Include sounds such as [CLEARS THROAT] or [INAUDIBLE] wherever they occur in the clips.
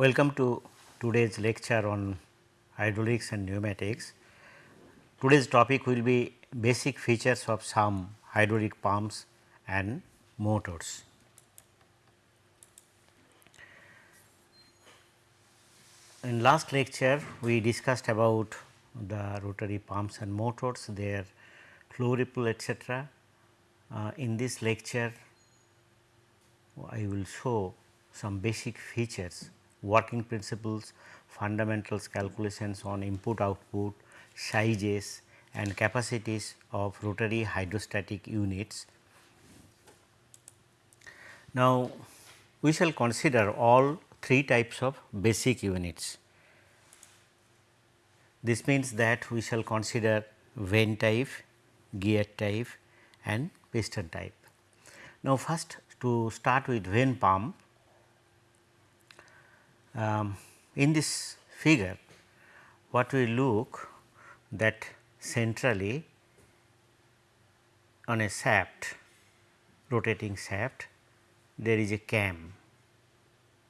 Welcome to today's lecture on hydraulics and pneumatics. Today's topic will be basic features of some hydraulic pumps and motors. In last lecture we discussed about the rotary pumps and motors, their flow ripple etc. Uh, in this lecture I will show some basic features, working principles, fundamentals calculations on input output, sizes and capacities of rotary hydrostatic units. Now, we shall consider all three types of basic units. This means that we shall consider vane type, gear type and piston type. Now, first to start with vane pump, um, in this figure what we look that centrally on a shaft rotating shaft there is a cam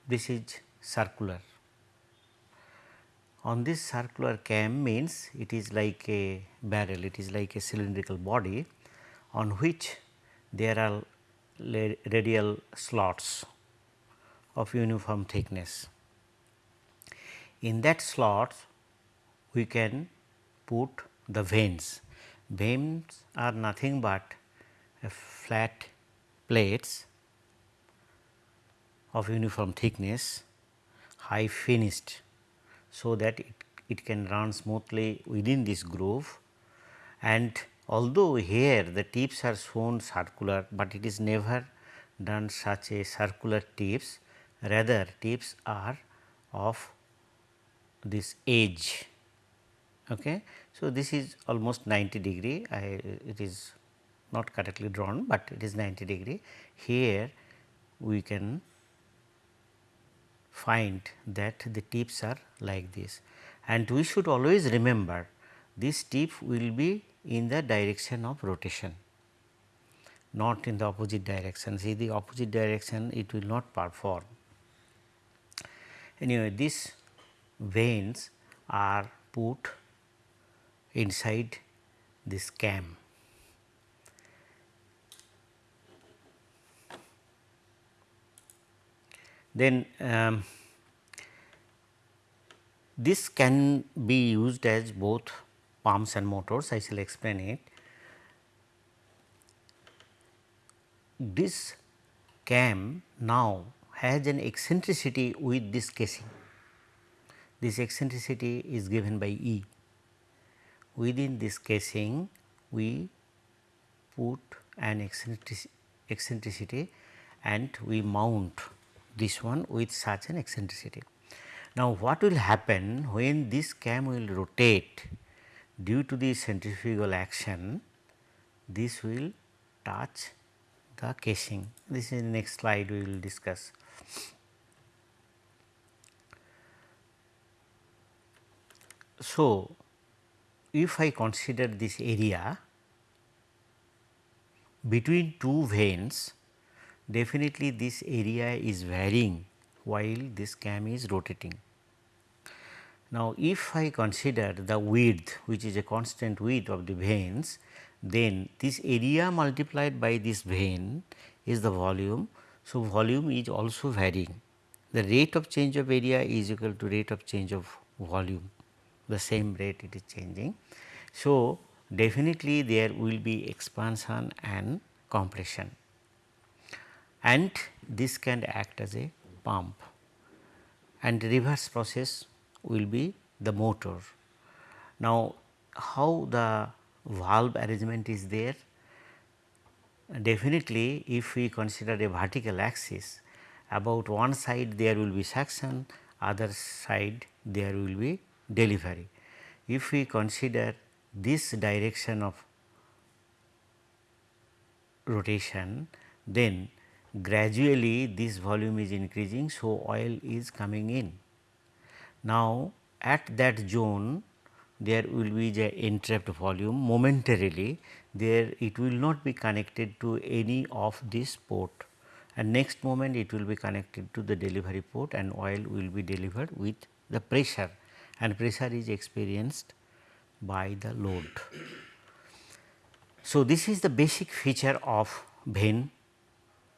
this is circular on this circular cam means it is like a barrel it is like a cylindrical body on which there are radial slots of uniform thickness. In that slot we can put the vanes. Vanes are nothing but flat plates of uniform thickness high finished so that it, it can run smoothly within this groove and although here the tips are shown circular, but it is never done such a circular tips rather tips are of this edge. Okay. So, this is almost 90 degree I, it is not correctly drawn, but it is 90 degree. Here we can find that the tips are like this and we should always remember this tip will be in the direction of rotation not in the opposite direction see the opposite direction it will not perform. Anyway, these vanes are put inside this cam. Then um, this can be used as both pumps and motors I shall explain it. This cam now has an eccentricity with this casing. This eccentricity is given by E. Within this casing we put an eccentricity and we mount this one with such an eccentricity. Now, what will happen when this cam will rotate due to the centrifugal action this will touch the casing. This is the next slide we will discuss. So, if I consider this area between two vanes definitely this area is varying while this cam is rotating. Now, if I consider the width which is a constant width of the vanes, then this area multiplied by this vane is the volume. So, volume is also varying. The rate of change of area is equal to rate of change of volume, the same rate it is changing. So, definitely there will be expansion and compression and this can act as a pump and reverse process will be the motor. Now, how the valve arrangement is there? Definitely if we consider a vertical axis about one side there will be suction, other side there will be delivery. If we consider this direction of rotation then gradually this volume is increasing. So, oil is coming in. Now, at that zone there will be the entrapped volume momentarily there it will not be connected to any of this port and next moment it will be connected to the delivery port and oil will be delivered with the pressure and pressure is experienced by the load. So, this is the basic feature of vane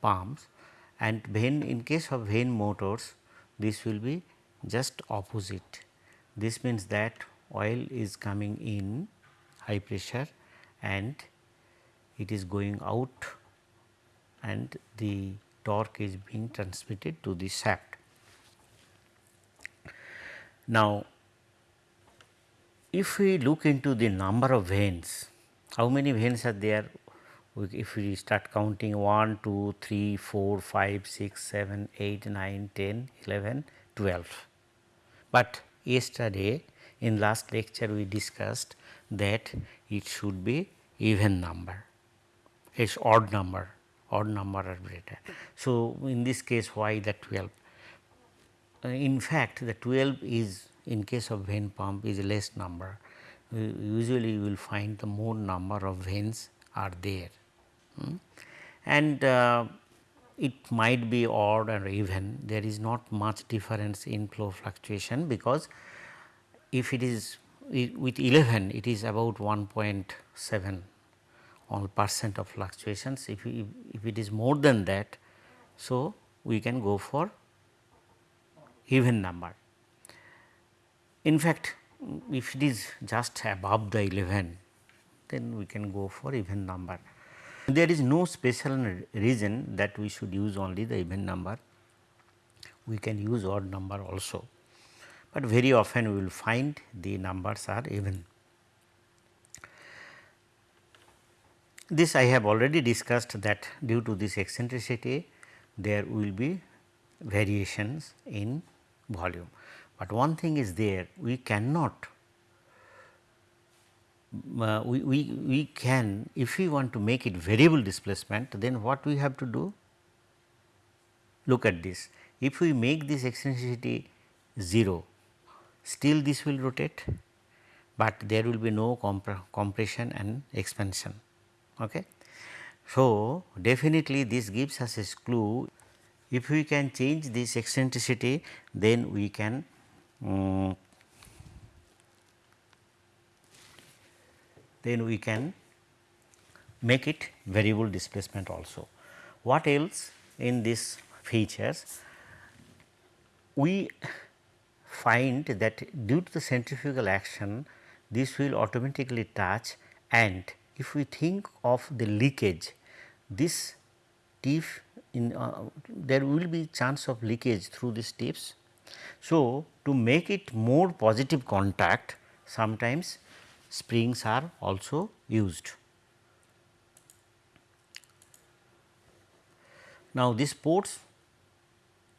pumps and vane in case of vane motors this will be just opposite. This means that oil is coming in high pressure and it is going out and the torque is being transmitted to the shaft. Now, if we look into the number of vanes, how many vanes are there? If we start counting 1, 2, 3, 4, 5, 6, 7, 8, 9, 10, 11, 12. But yesterday in last lecture we discussed that it should be even number, it is odd number, odd number are greater. So, in this case why the 12? Uh, in fact, the 12 is in case of vane pump is less number. Usually you will find the more number of vanes are there. Hmm? And uh, it might be odd or even there is not much difference in flow fluctuation because if it is with 11 it is about 1.7 on percent of fluctuations if, we, if it is more than that so we can go for even number. In fact, if it is just above the 11 then we can go for even number. There is no special reason that we should use only the even number, we can use odd number also, but very often we will find the numbers are even. This I have already discussed that due to this eccentricity there will be variations in volume, but one thing is there we cannot uh, we, we, we can if we want to make it variable displacement then what we have to do? Look at this if we make this eccentricity 0 still this will rotate, but there will be no compression and expansion. Okay. So, definitely this gives us a clue if we can change this eccentricity then we can um, then we can make it variable displacement also. What else in these features? We find that due to the centrifugal action this will automatically touch and if we think of the leakage this tip in uh, there will be chance of leakage through these tips. So, to make it more positive contact sometimes springs are also used. Now, this ports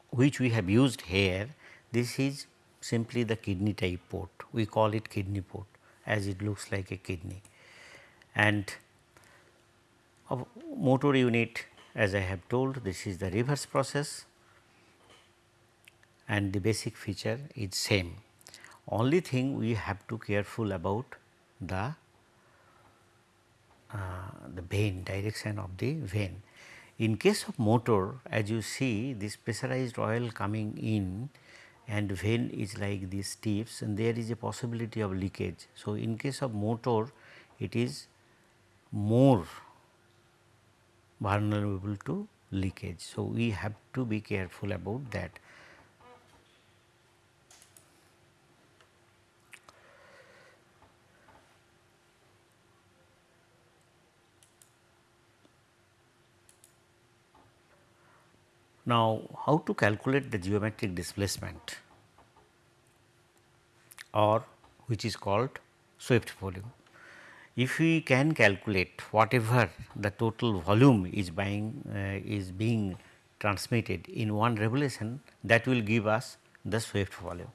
which we have used here this is simply the kidney type port. We call it kidney port as it looks like a kidney. And a motor unit as I have told this is the reverse process and the basic feature is same. Only thing we have to careful about the uh, the vane direction of the vane. In case of motor as you see this pressurized oil coming in and vane is like these tips and there is a possibility of leakage. So, in case of motor it is more vulnerable to leakage. So, we have to be careful about that. Now, how to calculate the geometric displacement or which is called swept volume. If we can calculate whatever the total volume is buying uh, is being transmitted in one revolution that will give us the swept volume.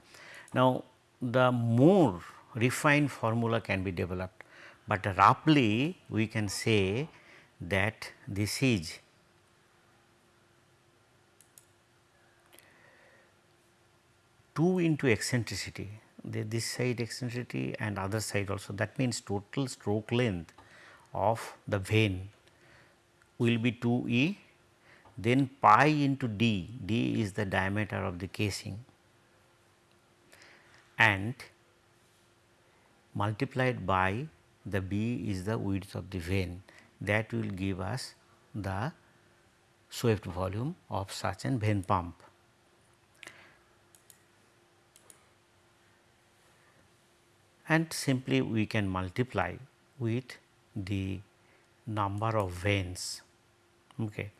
Now, the more refined formula can be developed, but roughly we can say that this is 2 into eccentricity the, this side eccentricity and other side also that means total stroke length of the vane will be 2 e then pi into d, d is the diameter of the casing and multiplied by the b is the width of the vane that will give us the swept volume of such an vane pump. And simply we can multiply with the number of vanes. Okay.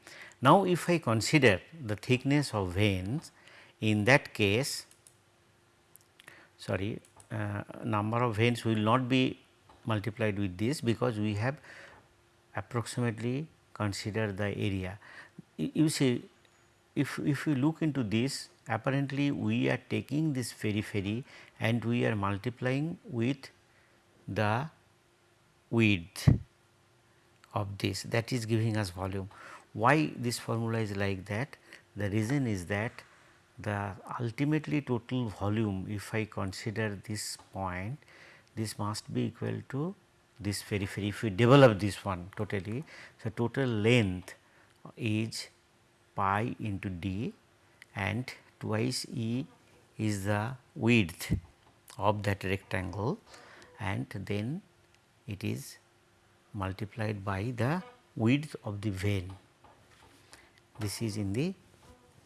Now, if I consider the thickness of vanes in that case sorry uh, number of vanes will not be multiplied with this because we have approximately considered the area. You see if, if we look into this apparently we are taking this periphery and we are multiplying with the width of this that is giving us volume. Why this formula is like that? The reason is that the ultimately total volume if I consider this point this must be equal to this periphery if we develop this one totally. So, total length is pi into d and twice E is the width of that rectangle and then it is multiplied by the width of the vane. This is in the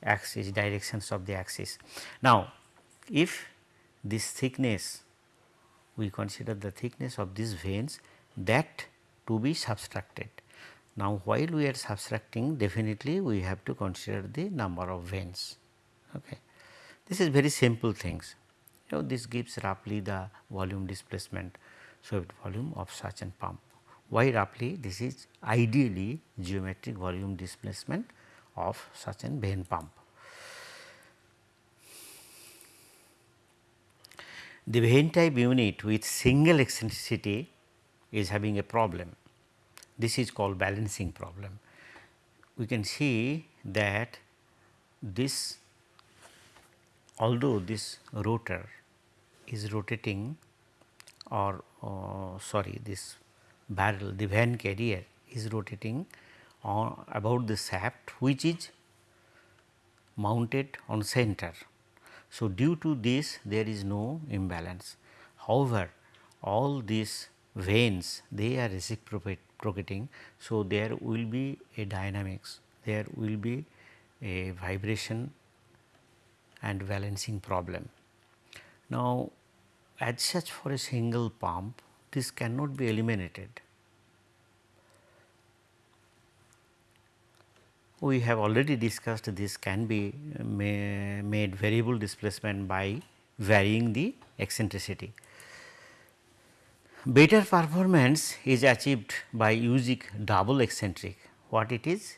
axis directions of the axis. Now, if this thickness we consider the thickness of these vanes that to be subtracted. Now, while we are subtracting definitely we have to consider the number of vanes. Okay. This is very simple things. You know, this gives roughly the volume displacement swept volume of such an pump. Why roughly? This is ideally geometric volume displacement of such an vane pump. The vane type unit with single eccentricity is having a problem. This is called balancing problem. We can see that this although this rotor is rotating or uh, sorry this barrel the van carrier is rotating on about the shaft which is mounted on center. So, due to this there is no imbalance. However, all these vanes they are reciprocating. So, there will be a dynamics, there will be a vibration and balancing problem. Now, as such for a single pump this cannot be eliminated. We have already discussed this can be uh, made variable displacement by varying the eccentricity. Better performance is achieved by using double eccentric. What it is?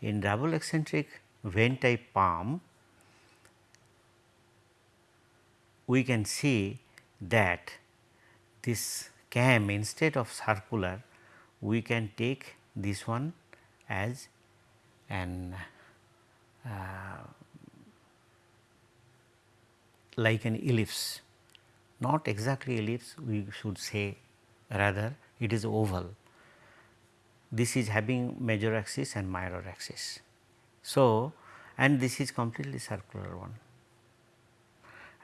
In double eccentric vane type pump, we can see that this cam instead of circular, we can take this one as an uh, like an ellipse, not exactly ellipse we should say rather it is oval. This is having major axis and minor axis. So, and this is completely circular one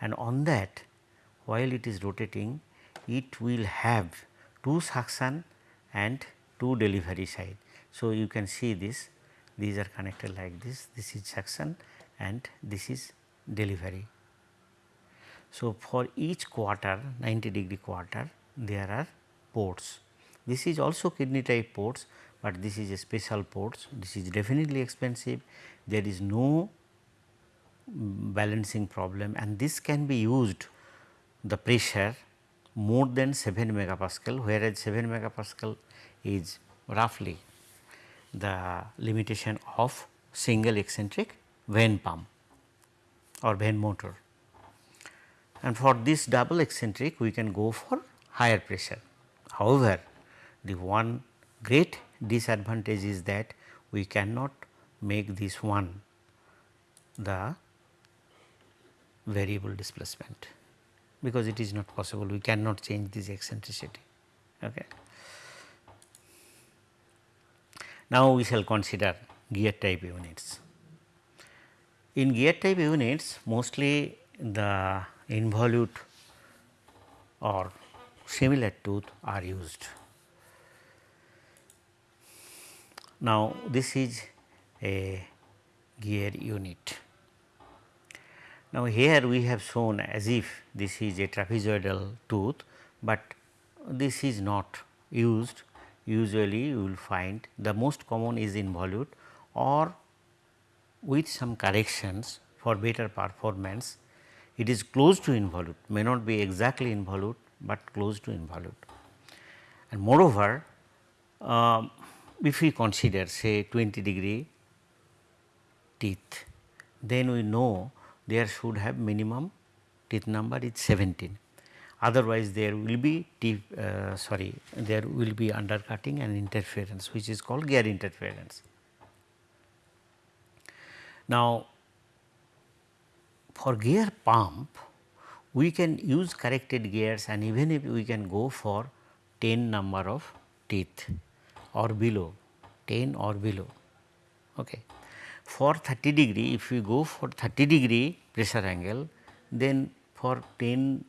and on that while it is rotating it will have two suction and two delivery side. So, you can see this these are connected like this this is suction and this is delivery. So, for each quarter 90 degree quarter there are ports. This is also kidney type ports, but this is a special ports. This is definitely expensive. There is no balancing problem and this can be used the pressure more than 7 megapascal whereas 7 megapascal is roughly the limitation of single eccentric vane pump or vane motor. And for this double eccentric we can go for higher pressure. However, the one great disadvantage is that we cannot make this one the variable displacement because it is not possible we cannot change this eccentricity. Okay. Now, we shall consider gear type units. In gear type units mostly the involute or similar tooth are used. Now, this is a gear unit. Now, here we have shown as if this is a trapezoidal tooth, but this is not used usually you will find the most common is involute or with some corrections for better performance it is close to involute may not be exactly involute, but close to involute. And moreover, uh, if we consider say 20 degree teeth, then we know there should have minimum teeth number is 17 otherwise there will be deep, uh, sorry there will be undercutting and interference which is called gear interference. Now, for gear pump we can use corrected gears and even if we can go for 10 number of teeth or below 10 or below. Okay. For 30 degree if we go for 30 degree pressure angle then for 10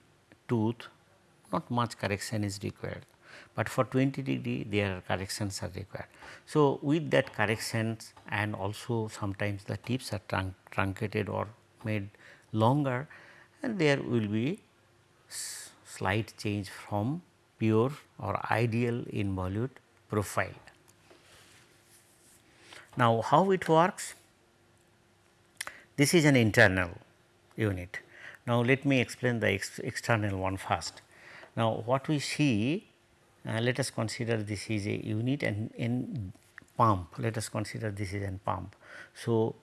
tooth not much correction is required, but for 20 degree their corrections are required. So, with that corrections and also sometimes the tips are trunc truncated or made longer and there will be slight change from pure or ideal involute profile. Now, how it works? This is an internal unit. Now, let me explain the ex external one first. Now, what we see uh, let us consider this is a unit and in pump let us consider this is a pump. So,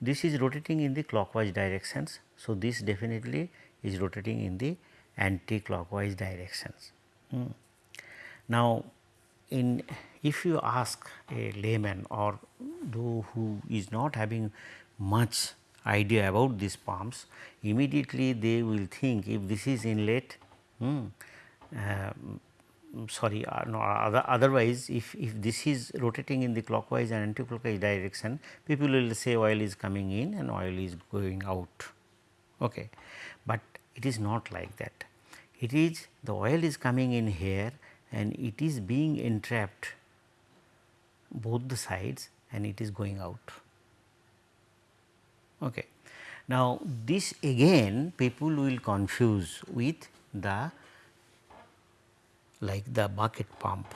this is rotating in the clockwise directions. So, this definitely is rotating in the anti-clockwise directions. Hmm. Now, in if you ask a layman or though who is not having much idea about these pumps, immediately they will think if this is inlet, hmm, uh, sorry uh, no, other, otherwise if, if this is rotating in the clockwise and anti-clockwise direction people will say oil is coming in and oil is going out. Okay. But it is not like that. It is the oil is coming in here and it is being entrapped both the sides and it is going out. Okay. Now, this again people will confuse with the like the bucket pump.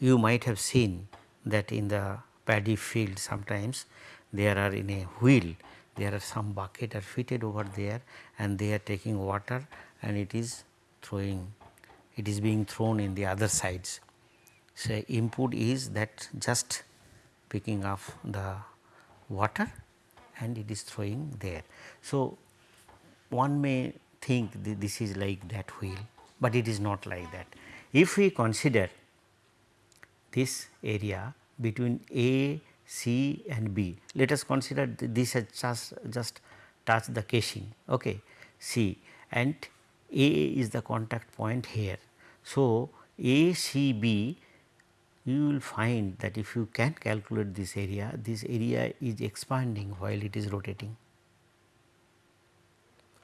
You might have seen that in the paddy field sometimes there are in a wheel there are some bucket are fitted over there and they are taking water and it is throwing it is being thrown in the other sides. So, input is that just picking up the water and it is throwing there. So, one may think this is like that wheel, but it is not like that. If we consider this area between A, C and B, let us consider this has just, just touched the casing okay, C and A is the contact point here. So, A, C, B you will find that if you can calculate this area, this area is expanding while it is rotating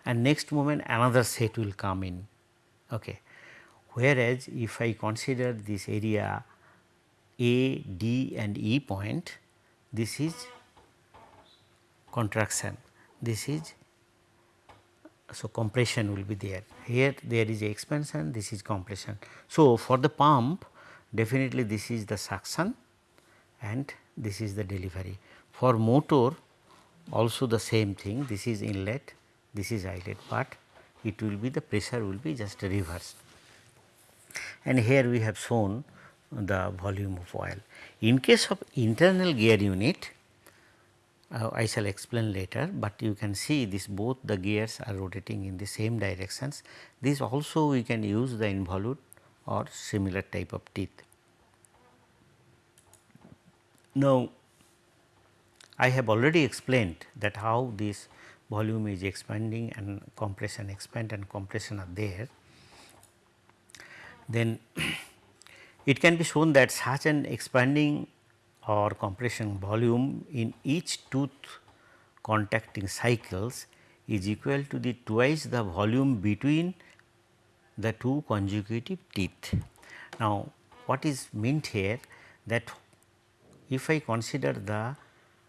and next moment another set will come in. Okay whereas if I consider this area A, D and E point, this is contraction, this is so compression will be there. Here there is expansion, this is compression. So, for the pump definitely this is the suction and this is the delivery. For motor also the same thing, this is inlet, this is outlet, but it will be the pressure will be just reversed and here we have shown the volume of oil. In case of internal gear unit, uh, I shall explain later, but you can see this both the gears are rotating in the same directions. This also we can use the involute or similar type of teeth. Now, I have already explained that how this volume is expanding and compression expand and compression are there then [CLEARS THROAT] it can be shown that such an expanding or compression volume in each tooth contacting cycles is equal to the twice the volume between the two consecutive teeth. Now, what is meant here that if I consider the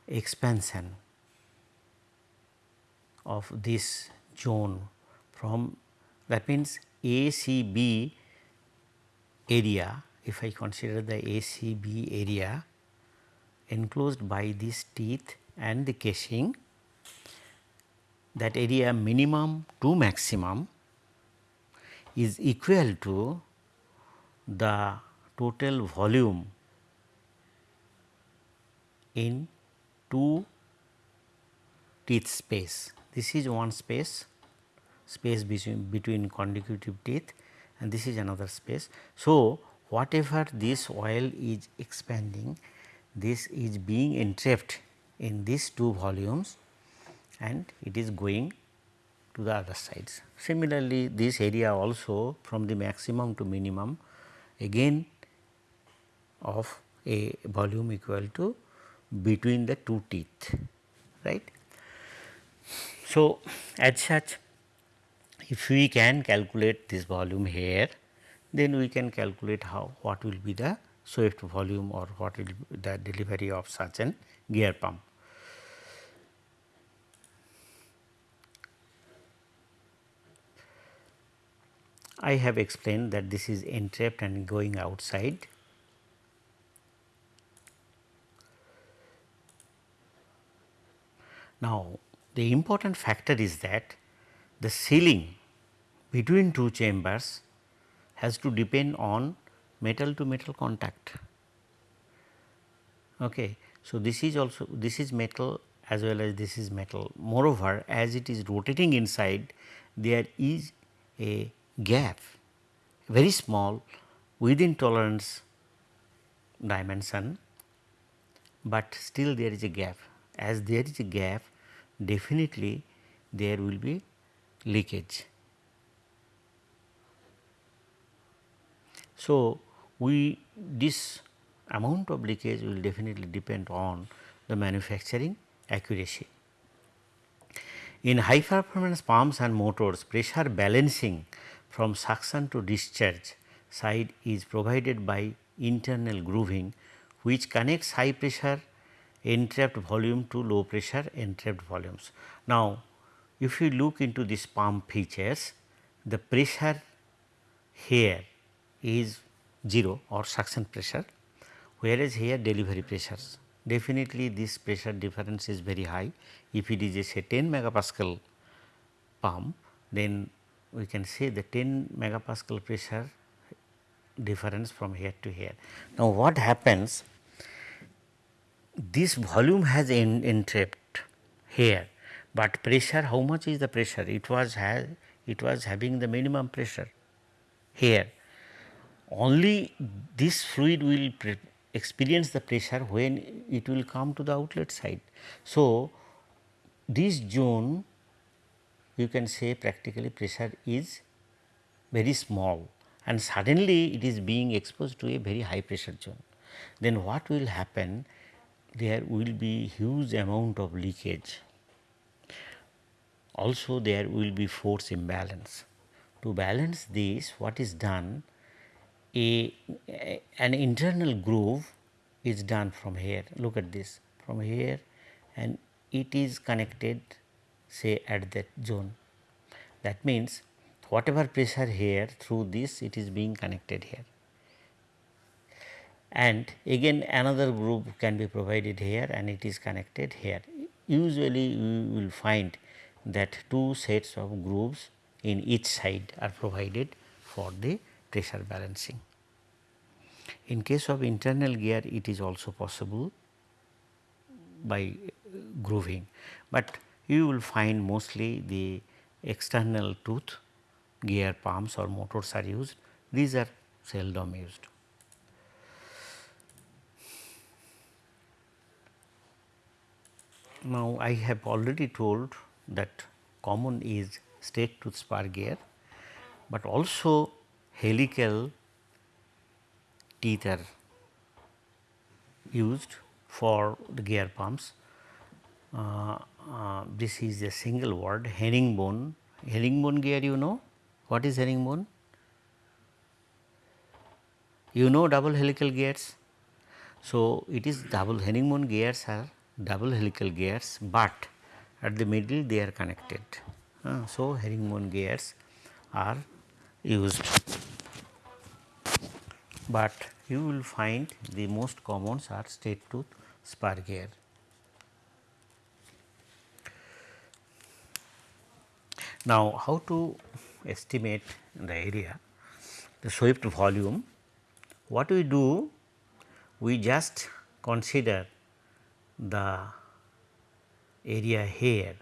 expansion of this zone from that means ACB area if I consider the ACB area enclosed by this teeth and the casing that area minimum to maximum is equal to the total volume in two teeth space. This is one space, space between, between consecutive teeth and this is another space. So, whatever this oil is expanding, this is being entrapped in these two volumes and it is going to the other sides. Similarly, this area also from the maximum to minimum again of a volume equal to between the two teeth right. So, as such if we can calculate this volume here then we can calculate how what will be the swept volume or what will be the delivery of such an gear pump. I have explained that this is entrapped and going outside Now, the important factor is that the sealing between two chambers has to depend on metal to metal contact. Okay. So, this is also this is metal as well as this is metal. Moreover, as it is rotating inside there is a gap very small within tolerance dimension, but still there is a gap. As there is a gap definitely there will be leakage. So, we this amount of leakage will definitely depend on the manufacturing accuracy. In high performance pumps and motors pressure balancing from suction to discharge side is provided by internal grooving which connects high pressure entrapped volume to low pressure entrapped volumes. Now, if you look into this pump features, the pressure here is 0 or suction pressure, whereas here delivery pressures. Definitely this pressure difference is very high. If it is a say 10 megapascal pump, then we can say the 10 megapascal pressure difference from here to here. Now, what happens this volume has en entrapped here, but pressure how much is the pressure it was it was having the minimum pressure here only this fluid will experience the pressure when it will come to the outlet side. So, this zone you can say practically pressure is very small and suddenly it is being exposed to a very high pressure zone. Then what will happen there will be huge amount of leakage. Also there will be force imbalance. To balance this what is done a, a, an internal groove is done from here look at this from here and it is connected say at that zone. That means whatever pressure here through this it is being connected here and again another groove can be provided here and it is connected here. Usually you will find that two sets of grooves in each side are provided for the pressure balancing. In case of internal gear it is also possible by grooving, but you will find mostly the external tooth gear pumps or motors are used, these are seldom used. Now, I have already told that common is straight tooth spur gear, but also helical teeth are used for the gear pumps. Uh, uh, this is a single word herringbone, herringbone gear you know what is herringbone? You know double helical gears. So, it is double herringbone gears are double helical gears, but at the middle they are connected. Uh, so, herringbone gears are used, but you will find the most commons are straight tooth spur gear. Now, how to estimate the area, the swept volume, what we do, we just consider the area here.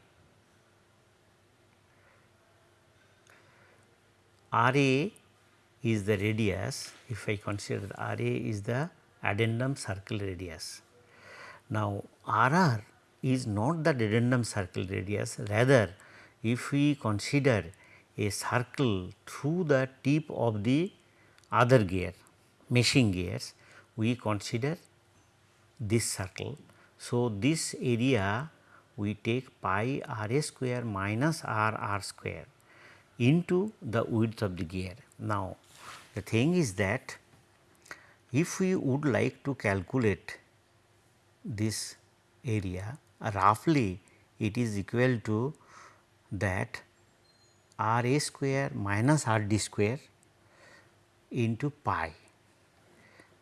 R A is the radius. If I consider R A is the addendum circle radius. Now, R R is not the addendum circle radius. Rather if we consider a circle through the tip of the other gear meshing gears we consider this circle. So, this area we take pi r a square minus r r square into the width of the gear. Now, the thing is that if we would like to calculate this area roughly it is equal to that r a square minus r d square into pi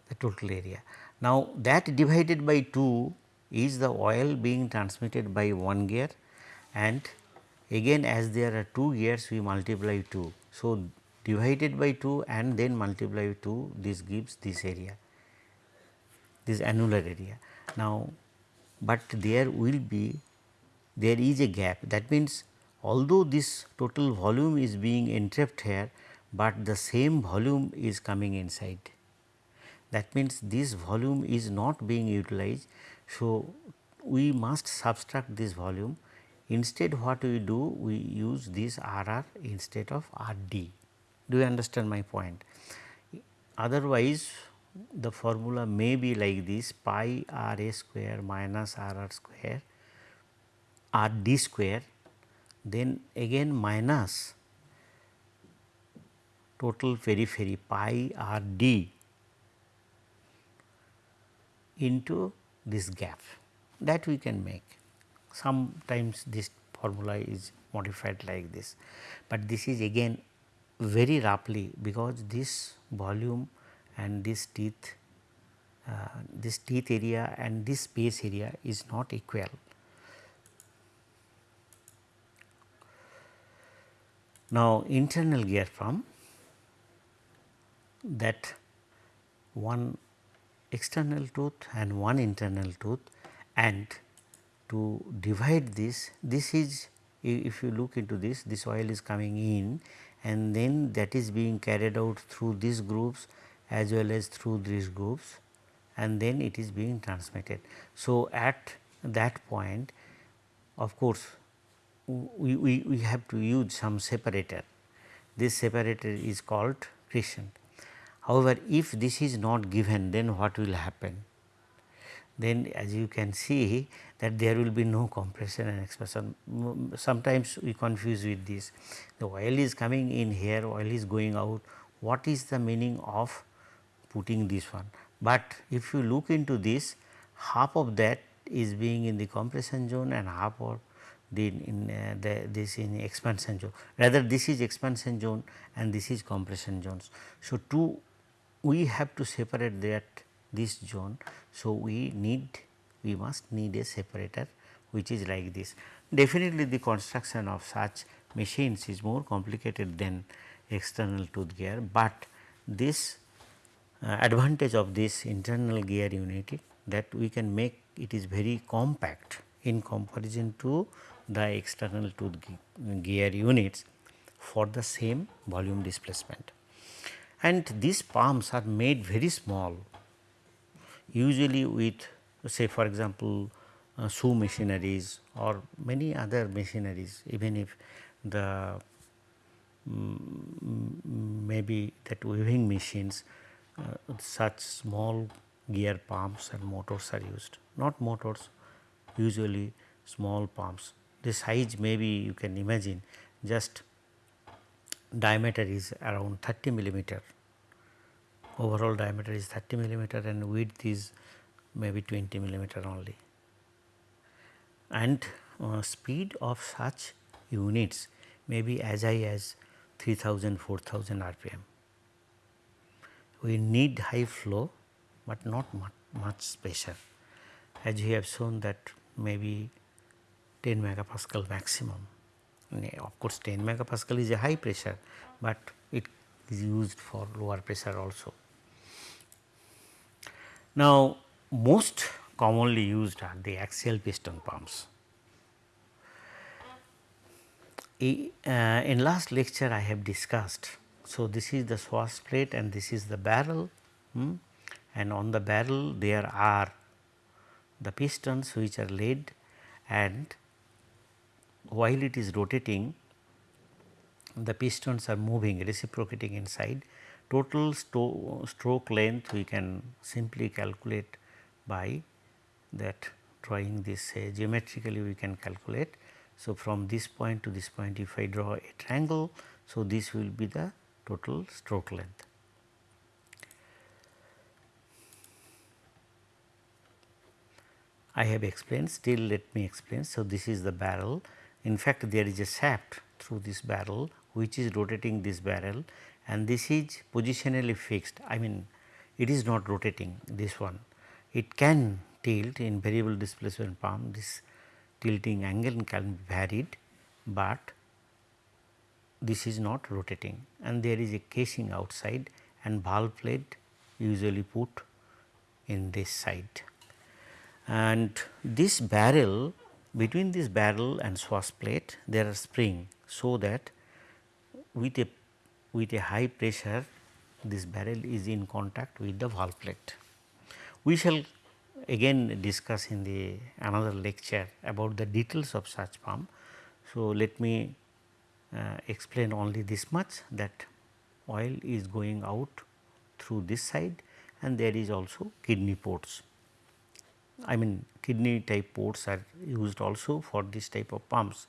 the total area. Now, that divided by 2 is the oil being transmitted by one gear and again as there are 2 gears we multiply 2. So, divided by 2 and then multiply 2 this gives this area this annular area. Now, but there will be there is a gap that means although this total volume is being entrapped here, but the same volume is coming inside. That means, this volume is not being utilized. So, we must subtract this volume instead what we do we use this RR instead of RD. Do you understand my point? Otherwise, the formula may be like this pi R A square minus R R square R D square then again minus total periphery pi R D into this gap that we can make. Sometimes this formula is modified like this, but this is again very roughly because this volume and this teeth uh, this teeth area and this space area is not equal. Now, internal gear pump that one external tooth and one internal tooth and to divide this, this is if you look into this, this oil is coming in and then that is being carried out through these grooves as well as through these grooves and then it is being transmitted. So, at that point of course, we, we, we have to use some separator. This separator is called crescent. However, if this is not given then what will happen? Then as you can see that there will be no compression and expansion. Sometimes we confuse with this. The oil is coming in here, oil is going out. What is the meaning of putting this one? But if you look into this, half of that is being in the compression zone and half of the in uh, the, this in expansion zone. Rather this is expansion zone and this is compression zones. So, two we have to separate that this zone. So, we need we must need a separator which is like this. Definitely the construction of such machines is more complicated than external tooth gear, but this uh, advantage of this internal gear unit that we can make it is very compact in comparison to the external tooth gear units for the same volume displacement and these pumps are made very small usually with say for example, uh, shoe machineries or many other machineries even if the um, maybe that weaving machines uh, such small gear pumps and motors are used, not motors usually small pumps. The size maybe you can imagine just diameter is around 30 millimeter, overall diameter is 30 millimeter and width is maybe 20 millimeter only. And uh, speed of such units may be as high as 3000 4000 rpm. We need high flow, but not much, much pressure as we have shown that maybe 10 megapascal maximum. Of course, 10 megapascal is a high pressure, but it is used for lower pressure also. Now, most commonly used are the axial piston pumps. Uh, in last lecture I have discussed. So, this is the swash plate and this is the barrel hmm, and on the barrel there are the pistons which are laid and while it is rotating the pistons are moving reciprocating inside total stroke length we can simply calculate by that drawing this uh, geometrically we can calculate. So, from this point to this point if I draw a triangle, so this will be the total stroke length. I have explained still let me explain. So, this is the barrel in fact there is a shaft through this barrel which is rotating this barrel and this is positionally fixed. I mean it is not rotating this one. It can tilt in variable displacement pump this tilting angle can be varied, but this is not rotating. And there is a casing outside and valve plate usually put in this side. And this barrel between this barrel and swash plate there are spring so that with a with a high pressure this barrel is in contact with the valve plate. We shall again discuss in the another lecture about the details of such pump. So, let me uh, explain only this much that oil is going out through this side and there is also kidney ports. I mean kidney type ports are used also for this type of pumps.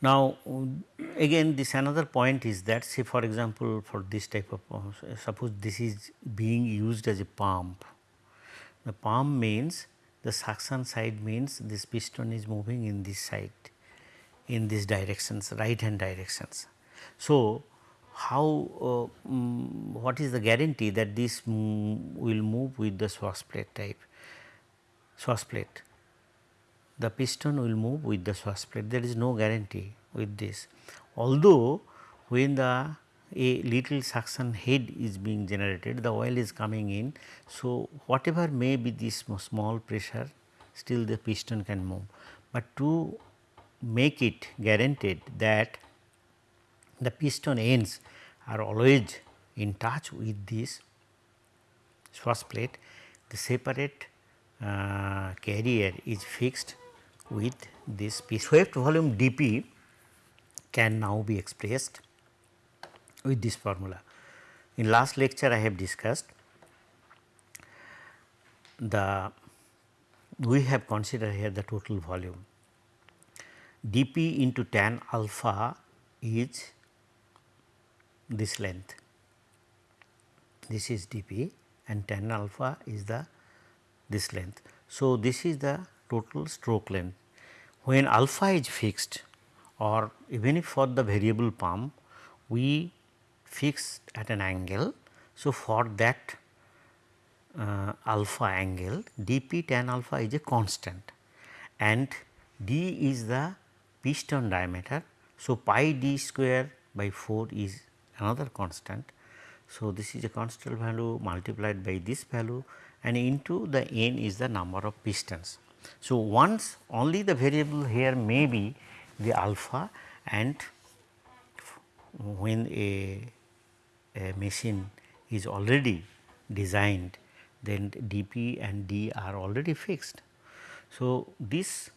Now, again this another point is that say for example, for this type of pump, suppose this is being used as a pump. The pump means the suction side means this piston is moving in this side in these directions right hand directions. So, how um, what is the guarantee that this will move with the swash plate type swash plate the piston will move with the swash plate there is no guarantee with this. Although when the a little suction head is being generated the oil is coming in. So, whatever may be this small pressure still the piston can move, but to make it guaranteed that the piston ends are always in touch with this swash plate the separate uh, carrier is fixed with this piece. Swept volume dP can now be expressed with this formula. In last lecture I have discussed the we have considered here the total volume dP into tan alpha is this length this is dP and tan alpha is the this length. So, this is the total stroke length when alpha is fixed or even if for the variable pump we fix at an angle. So, for that uh, alpha angle dP tan alpha is a constant and d is the piston diameter. So, pi d square by 4 is another constant. So, this is a constant value multiplied by this value and into the n is the number of pistons. So, once only the variable here may be the alpha and when a, a machine is already designed then dP and D are already fixed. So, this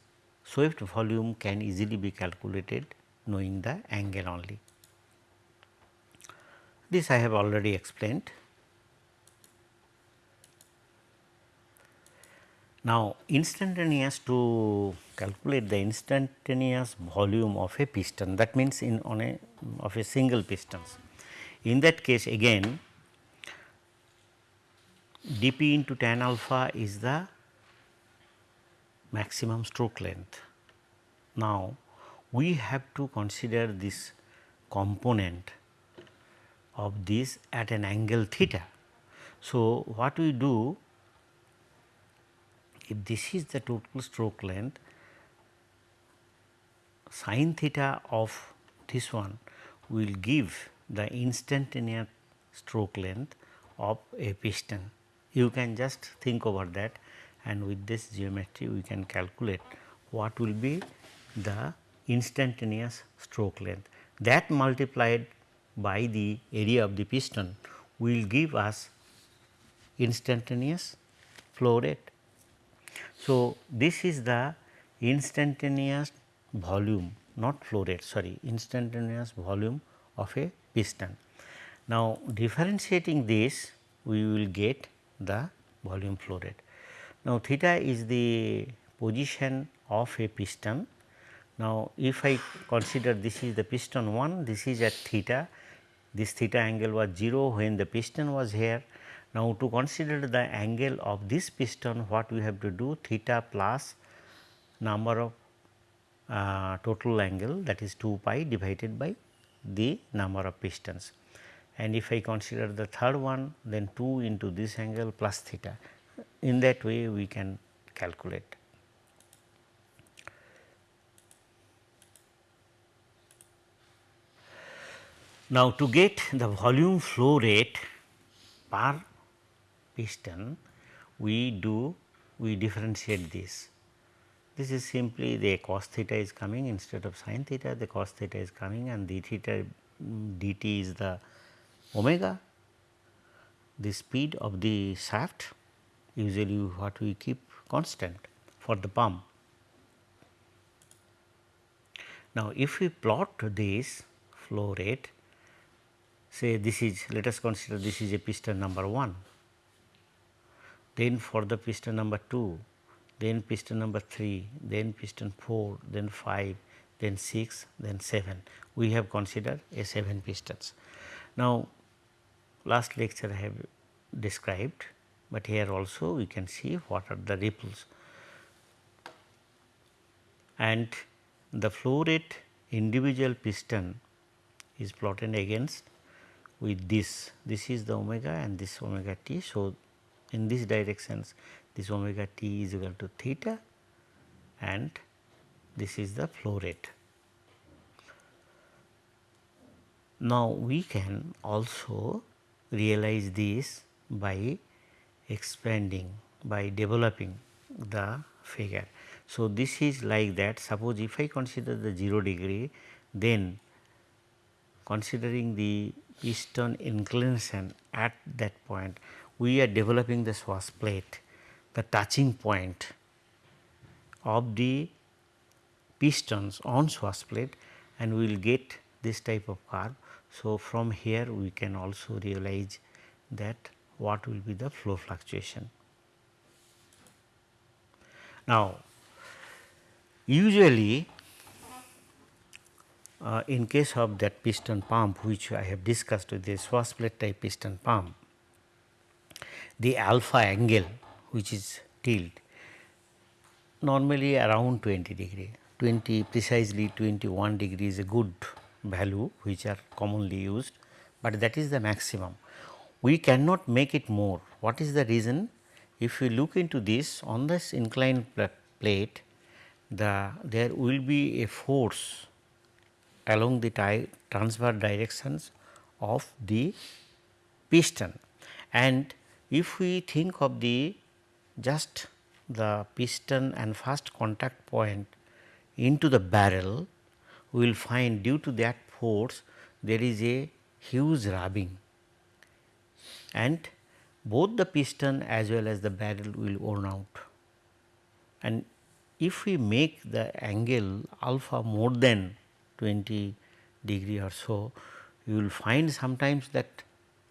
swept volume can easily be calculated knowing the angle only. This I have already explained. Now, instantaneous to calculate the instantaneous volume of a piston that means in on a of a single pistons. In that case again dp into tan alpha is the maximum stroke length. Now, we have to consider this component of this at an angle theta. So, what we do if this is the total stroke length sin theta of this one will give the instantaneous stroke length of a piston. You can just think over that and with this geometry we can calculate what will be the instantaneous stroke length. That multiplied by the area of the piston will give us instantaneous flow rate. So, this is the instantaneous volume not flow rate sorry instantaneous volume of a piston. Now, differentiating this we will get the volume flow rate. Now, theta is the position of a piston. Now, if I consider this is the piston 1, this is at theta, this theta angle was 0 when the piston was here. Now, to consider the angle of this piston what we have to do theta plus number of uh, total angle that is 2 pi divided by the number of pistons and if I consider the third one then 2 into this angle plus theta in that way we can calculate. Now, to get the volume flow rate per piston we do we differentiate this. This is simply the cos theta is coming instead of sin theta the cos theta is coming and d theta mm, dt is the omega the speed of the shaft usually what we keep constant for the pump. Now, if we plot this flow rate say this is let us consider this is a piston number 1, then for the piston number 2, then piston number 3, then piston 4, then 5, then 6, then 7. We have considered a 7 pistons. Now, last lecture I have described, but here also we can see what are the ripples and the flow rate individual piston is plotted against with this, this is the omega and this omega t. So, in this directions this omega t is equal to theta and this is the flow rate. Now, we can also realize this by expanding by developing the figure. So, this is like that suppose if I consider the 0 degree then considering the piston inclination at that point we are developing the swash plate the touching point of the pistons on swash plate and we will get this type of curve. So, from here we can also realize that what will be the flow fluctuation. Now, usually uh, in case of that piston pump which I have discussed with the swash plate type piston pump, the alpha angle which is tilt normally around 20 degree, 20 precisely 21 degree is a good value which are commonly used, but that is the maximum we cannot make it more. What is the reason? If you look into this on this inclined plate, the there will be a force along the transverse directions of the piston and if we think of the just the piston and first contact point into the barrel, we will find due to that force there is a huge rubbing and both the piston as well as the barrel will worn out. And if we make the angle alpha more than 20 degree or so, you will find sometimes that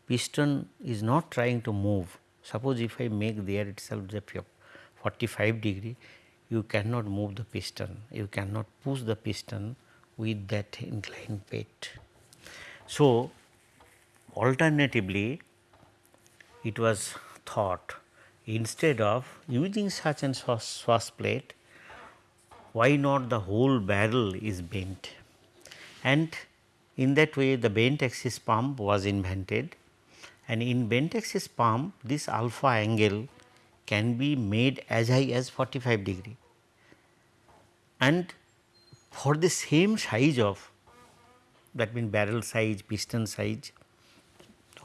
piston is not trying to move. Suppose if I make there itself the 45 degree, you cannot move the piston, you cannot push the piston with that inclined bed. So, alternatively it was thought instead of using such an swash plate, why not the whole barrel is bent and in that way the bent axis pump was invented. And in bent axis pump this alpha angle can be made as high as 45 degree. And for the same size of that means barrel size piston size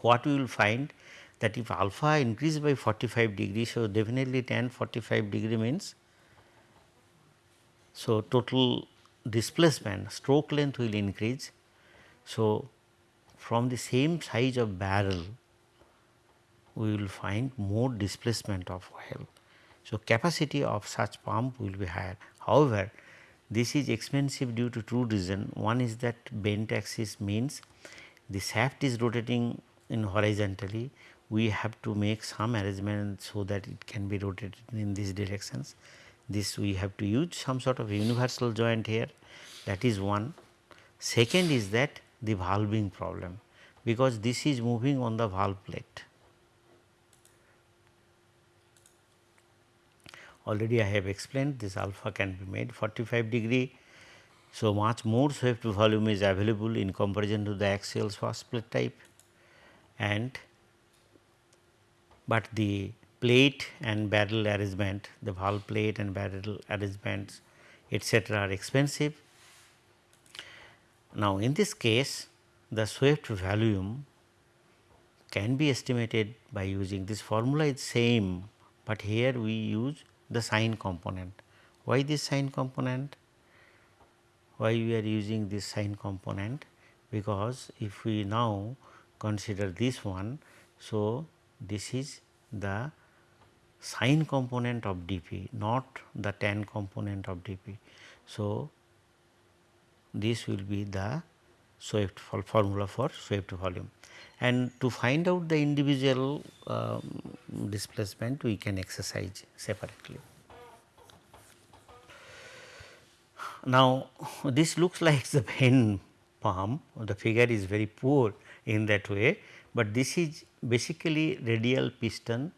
what we will find that if alpha increase by 45 degree so definitely tan 45 degree means so total displacement stroke length will increase so from the same size of barrel we will find more displacement of oil. So, capacity of such pump will be higher. However, this is expensive due to two reasons. One is that bent axis means the shaft is rotating in horizontally. We have to make some arrangement so that it can be rotated in these directions. This we have to use some sort of universal joint here that is one. Second is that the valving problem because this is moving on the valve plate already I have explained this alpha can be made 45 degree. So, much more swept volume is available in comparison to the axial plate type and but the plate and barrel arrangement the valve plate and barrel arrangements etc., are expensive. Now, in this case the swept volume can be estimated by using this formula is same, but here we use the sine component. Why this sine component? Why we are using this sine component? Because if we now consider this one, so this is the sine component of dP not the tan component of dP. So, this will be the swept formula for swept volume and to find out the individual um, displacement we can exercise separately. Now, this looks like the pen palm the figure is very poor in that way, but this is basically radial piston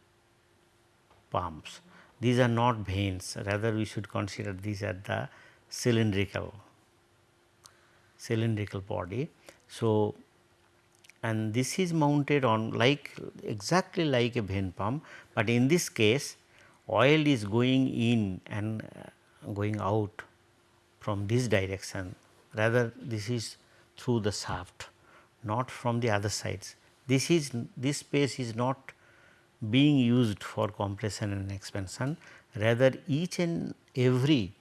pumps. These are not vanes rather we should consider these are the cylindrical cylindrical body. So, and this is mounted on like exactly like a vane pump, but in this case oil is going in and uh, going out from this direction rather this is through the shaft not from the other sides. This is this space is not being used for compression and expansion rather each and every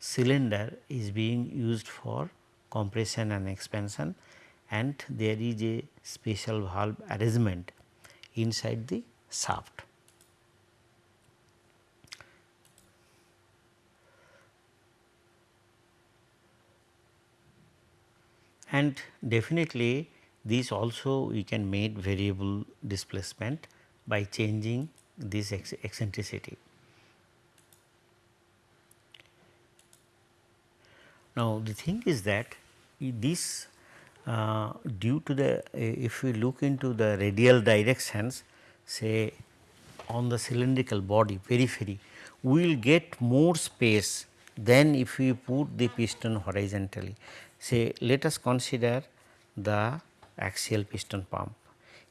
cylinder is being used for compression and expansion and there is a special valve arrangement inside the shaft. And definitely this also we can make variable displacement by changing this eccentricity. Now, the thing is that this uh, due to the if we look into the radial directions say on the cylindrical body periphery we will get more space than if we put the piston horizontally. Say let us consider the axial piston pump.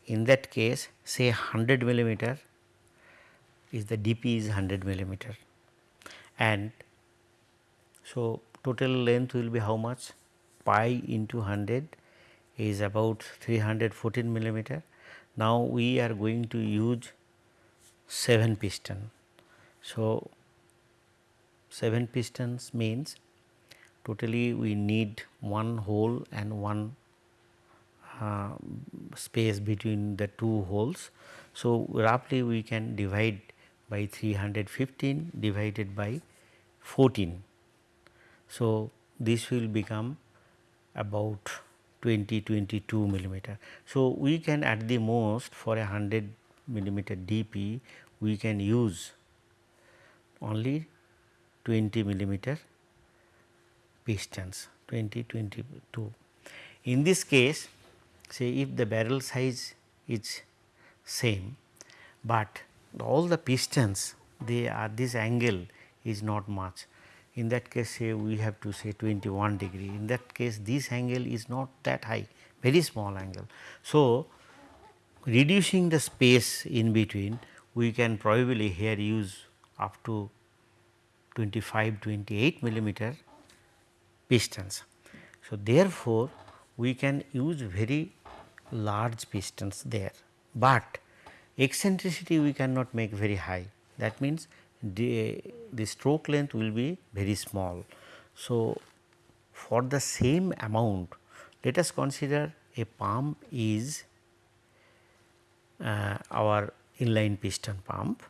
In that case say 100 millimeter is the dP is 100 millimeter and so total length will be how much pi into 100 is about 314 millimeter. Now, we are going to use 7 piston. So, 7 pistons means totally we need one hole and one uh, space between the two holes. So, roughly we can divide by 315 divided by 14 so, this will become about 20 22 millimeter. So, we can at the most for a 100 millimeter DP we can use only 20 millimeter pistons 20 22. In this case say if the barrel size is same, but all the pistons they are this angle is not much in that case say we have to say 21 degree in that case this angle is not that high very small angle. So, reducing the space in between we can probably here use up to 25 28 millimeter pistons. So, therefore, we can use very large pistons there, but eccentricity we cannot make very high that means the, the stroke length will be very small. So, for the same amount let us consider a pump is uh, our inline piston pump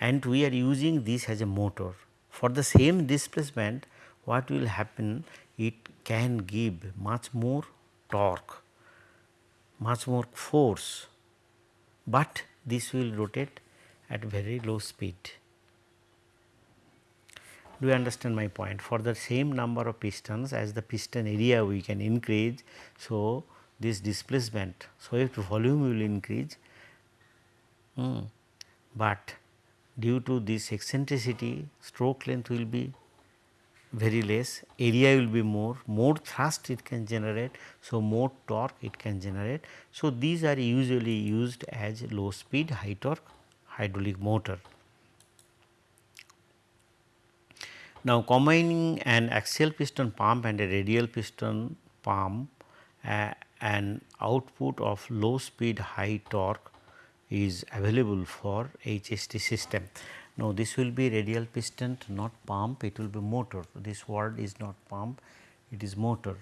and we are using this as a motor. For the same displacement what will happen it can give much more torque, much more force, but this will rotate at very low speed. Do you understand my point? For the same number of pistons as the piston area we can increase. So, this displacement, so if volume will increase, mm, but due to this eccentricity stroke length will be very less, area will be more, more thrust it can generate. So, more torque it can generate. So, these are usually used as low speed high torque hydraulic motor. Now, combining an axial piston pump and a radial piston pump uh, an output of low speed high torque is available for HST system. Now, this will be radial piston not pump. It will be motor. This word is not pump. It is motor.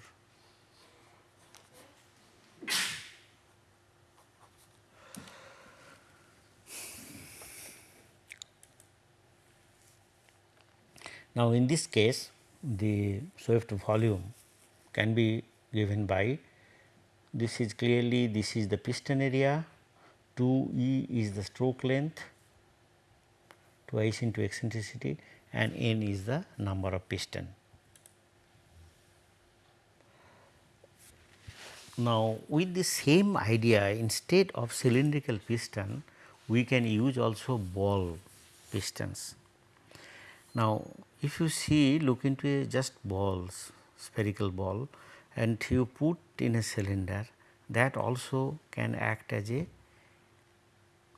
Now, in this case the swept volume can be given by this is clearly this is the piston area. 2 E is the stroke length twice into eccentricity and n is the number of piston. Now, with the same idea instead of cylindrical piston we can use also ball pistons. Now, if you see look into a just balls spherical ball and you put in a cylinder that also can act as a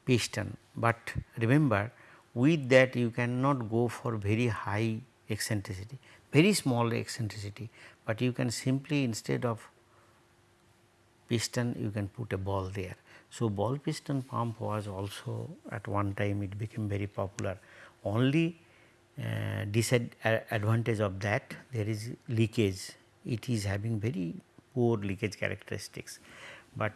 piston, but remember with that you cannot go for very high eccentricity, very small eccentricity, but you can simply instead of piston you can put a ball there. So, ball piston pump was also at one time it became very popular only uh, disadvantage of that there is leakage it is having very poor leakage characteristics, but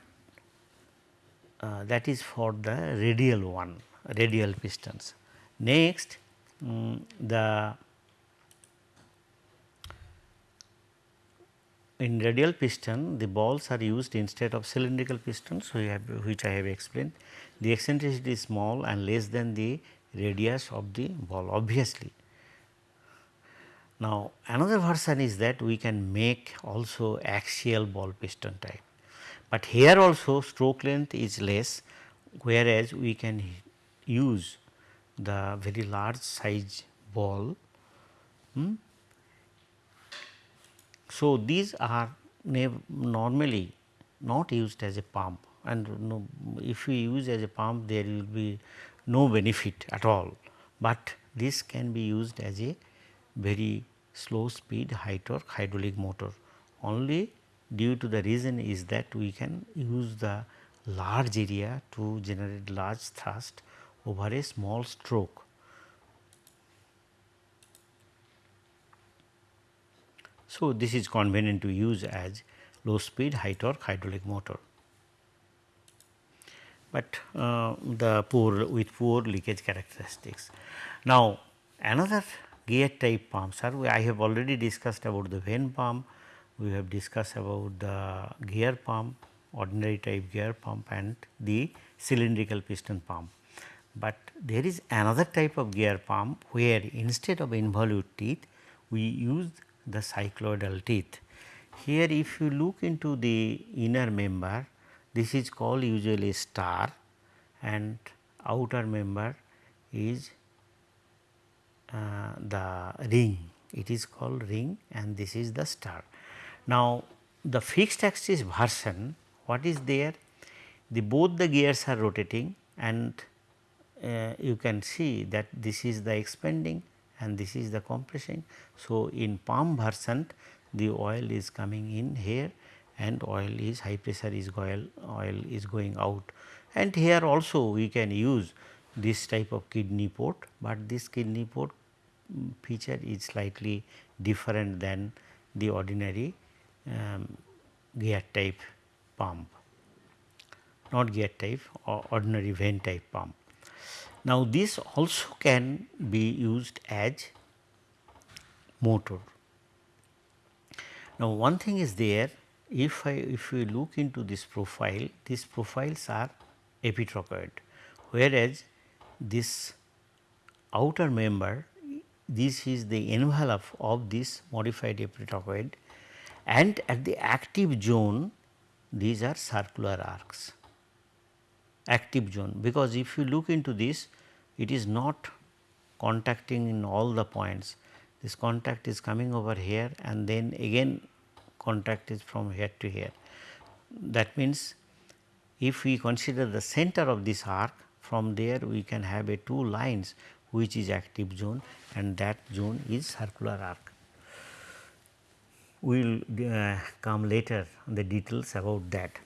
uh, that is for the radial one radial pistons. Next um, the in radial piston the balls are used instead of cylindrical pistons have, which I have explained. The eccentricity is small and less than the radius of the ball obviously. Now, another version is that we can make also axial ball piston type, but here also stroke length is less whereas we can use the very large size ball. Hmm. So, these are normally not used as a pump and no, if we use as a pump there will be no benefit at all, but this can be used as a very slow speed high torque hydraulic motor. Only due to the reason is that we can use the large area to generate large thrust over a small stroke. So, this is convenient to use as low speed high torque hydraulic motor but uh, the poor with poor leakage characteristics. Now, another gear type pumps are I have already discussed about the vane pump, we have discussed about the gear pump, ordinary type gear pump and the cylindrical piston pump. But there is another type of gear pump where instead of involute teeth we use the cycloidal teeth. Here if you look into the inner member this is called usually star and outer member is uh, the ring it is called ring and this is the star. Now, the fixed axis version what is there the both the gears are rotating and uh, you can see that this is the expanding and this is the compressing. So, in pump version the oil is coming in here and oil is high pressure is oil, oil is going out and here also we can use this type of kidney port, but this kidney port feature is slightly different than the ordinary um, gear type pump, not gear type or ordinary vane type pump. Now, this also can be used as motor. Now, one thing is there if I if we look into this profile these profiles are epitrochoid whereas this outer member this is the envelope of this modified epitrochoid and at the active zone these are circular arcs active zone because if you look into this it is not contacting in all the points this contact is coming over here and then again contact is from here to here. That means, if we consider the center of this arc from there we can have a two lines which is active zone and that zone is circular arc we will uh, come later on the details about that.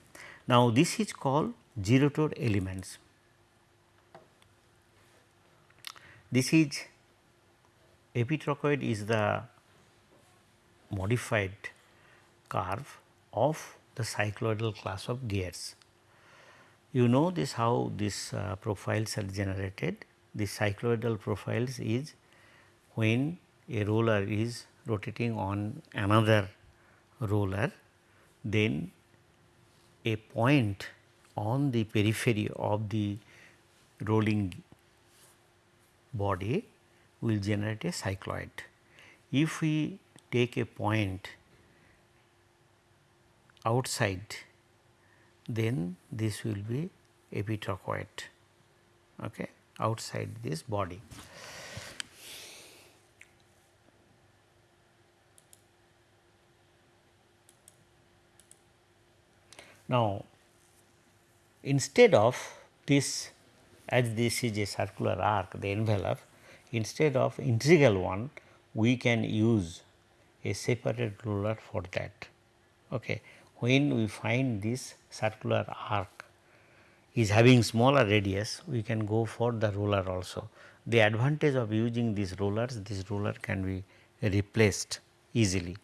Now, this is called gerotor elements. This is epitrochoid is the modified curve of the cycloidal class of gears. You know this how these uh, profiles are generated. The cycloidal profiles is when a roller is rotating on another roller, then a point on the periphery of the rolling body will generate a cycloid. If we take a point outside, then this will be epitrochoid okay, outside this body. Now, instead of this as this is a circular arc the envelope instead of integral one we can use a separate roller for that. Okay. When we find this circular arc is having smaller radius we can go for the roller also. The advantage of using these rollers this roller can be replaced easily.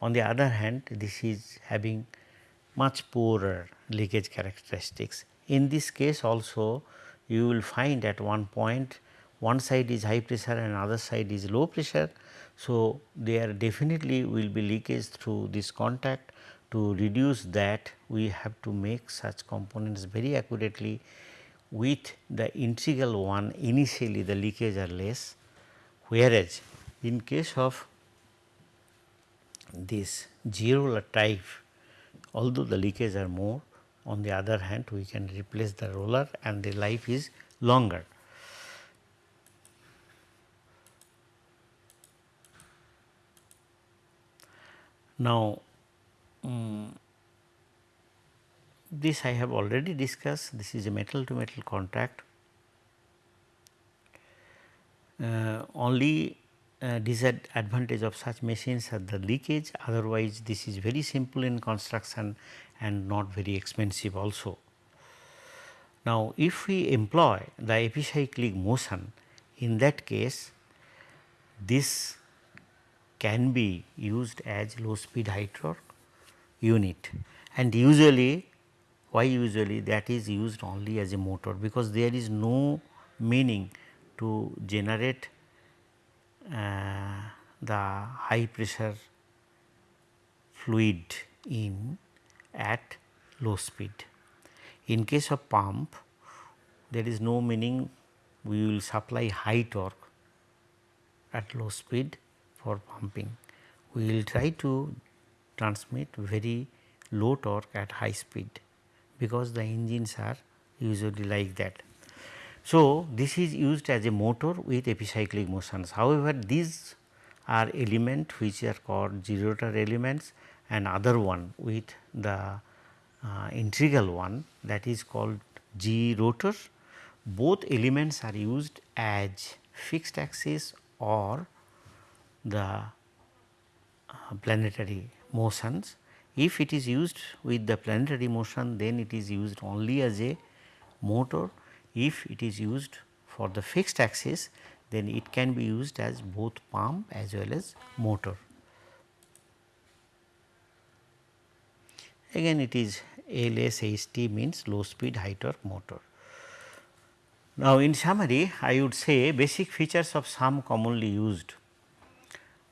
On the other hand this is having much poorer leakage characteristics. In this case also you will find at one point one side is high pressure and other side is low pressure. So, there definitely will be leakage through this contact to reduce that we have to make such components very accurately with the integral one initially the leakage are less whereas in case of this zero type although the leakage are more on the other hand we can replace the roller and the life is longer. Now, um, this I have already discussed this is a metal to metal contact. Uh, only uh, disadvantage of such machines are the leakage otherwise this is very simple in construction and not very expensive also. Now, if we employ the epicyclic motion in that case this can be used as low speed torque unit and usually why usually that is used only as a motor because there is no meaning to generate uh, the high pressure fluid in at low speed. In case of pump there is no meaning we will supply high torque at low speed for pumping. We will try to transmit very low torque at high speed because the engines are usually like that. So, this is used as a motor with epicyclic motions. However, these are element which are called gerotor elements and other one with the uh, integral one that is called G rotor. Both elements are used as fixed axis or the uh, planetary motions. If it is used with the planetary motion then it is used only as a motor. If it is used for the fixed axis then it can be used as both pump as well as motor. Again it is LSHT means low speed high torque motor. Now, in summary I would say basic features of some commonly used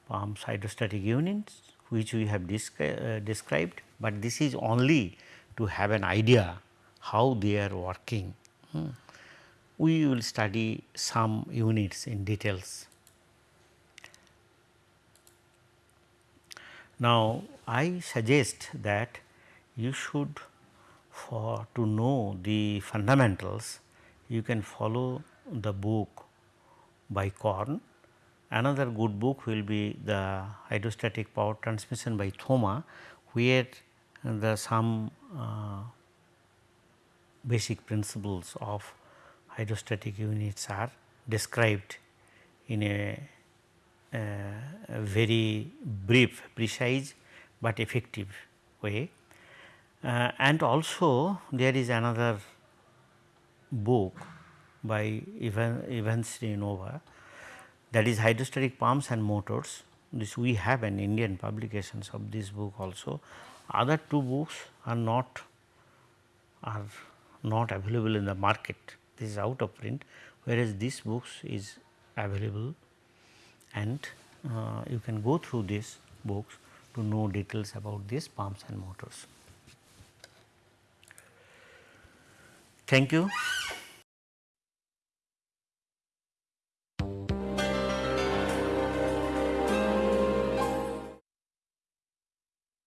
pumps hydrostatic units which we have descri uh, described, but this is only to have an idea how they are working. Hmm. We will study some units in details. Now, I suggest that you should for to know the fundamentals you can follow the book by Korn. Another good book will be the hydrostatic power transmission by Thoma where the some uh, basic principles of hydrostatic units are described in a, a, a very brief, precise, but effective way. Uh, and also there is another book by Ivan, Ivantysynova that is hydrostatic pumps and motors. This we have an Indian publications of this book also. Other two books are not are not available in the market. This is out of print, whereas this books is available and uh, you can go through these books to know details about these pumps and motors. Thank you.